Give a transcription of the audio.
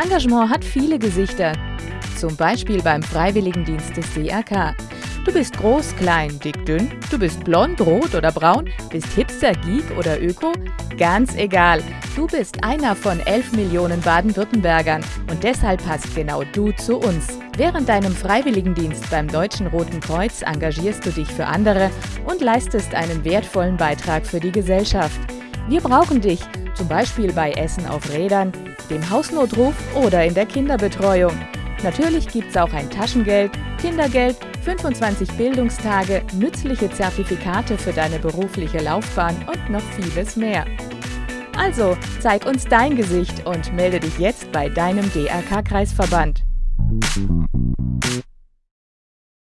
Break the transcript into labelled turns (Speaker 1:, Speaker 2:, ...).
Speaker 1: Engagement hat viele Gesichter, zum Beispiel beim Freiwilligendienst des DRK. Du bist groß, klein, dick, dünn, du bist blond, rot oder braun, bist Hipster, Geek oder Öko, ganz egal. Du bist einer von 11 Millionen Baden-Württembergern und deshalb passt genau du zu uns. Während deinem Freiwilligendienst beim Deutschen Roten Kreuz engagierst du dich für andere und leistest einen wertvollen Beitrag für die Gesellschaft. Wir brauchen dich, zum Beispiel bei Essen auf Rädern, dem Hausnotruf oder in der Kinderbetreuung. Natürlich gibt's auch ein Taschengeld, Kindergeld, 25 Bildungstage, nützliche Zertifikate für deine berufliche Laufbahn und noch vieles mehr. Also, zeig uns dein Gesicht und melde dich jetzt bei deinem DRK-Kreisverband.